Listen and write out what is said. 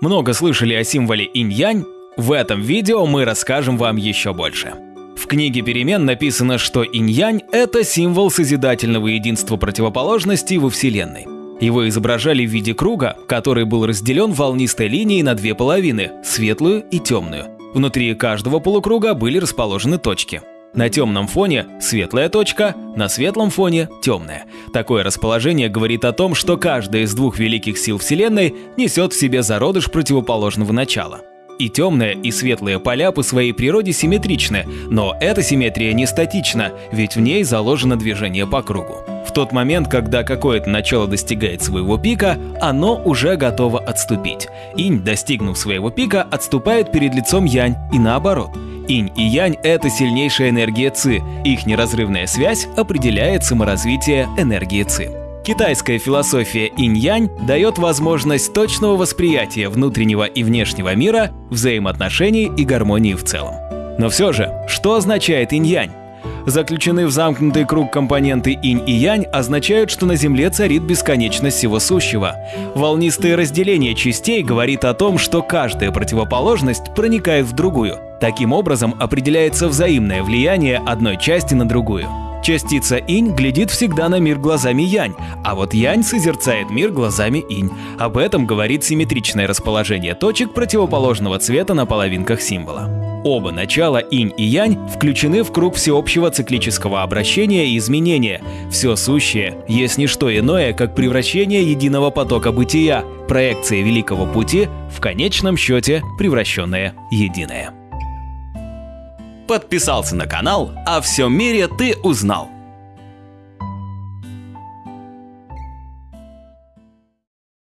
Много слышали о символе инь-янь? В этом видео мы расскажем вам еще больше. В книге перемен написано, что инь-янь – это символ созидательного единства противоположностей во Вселенной. Его изображали в виде круга, который был разделен волнистой линией на две половины – светлую и темную. Внутри каждого полукруга были расположены точки. На темном фоне светлая точка, на светлом фоне темная. Такое расположение говорит о том, что каждая из двух великих сил Вселенной несет в себе зародыш противоположного начала. И темные, и светлые поля по своей природе симметричны, но эта симметрия не статична, ведь в ней заложено движение по кругу. В тот момент, когда какое-то начало достигает своего пика, оно уже готово отступить. Инь, достигнув своего пика, отступает перед лицом янь и наоборот – Инь и Янь – это сильнейшая энергия Ци. Их неразрывная связь определяет саморазвитие энергии Ци. Китайская философия инь-янь дает возможность точного восприятия внутреннего и внешнего мира, взаимоотношений и гармонии в целом. Но все же, что означает инь-янь? Заключены в замкнутый круг компоненты инь и янь означают, что на Земле царит бесконечность всего сущего. Волнистое разделение частей говорит о том, что каждая противоположность проникает в другую. Таким образом определяется взаимное влияние одной части на другую. Частица инь глядит всегда на мир глазами янь, а вот янь созерцает мир глазами инь. Об этом говорит симметричное расположение точек противоположного цвета на половинках символа. Оба начала инь и янь включены в круг всеобщего циклического обращения и изменения. Все сущее есть не что иное, как превращение единого потока бытия, проекция великого пути, в конечном счете превращенное единое. Подписался на канал, а всем мире ты узнал.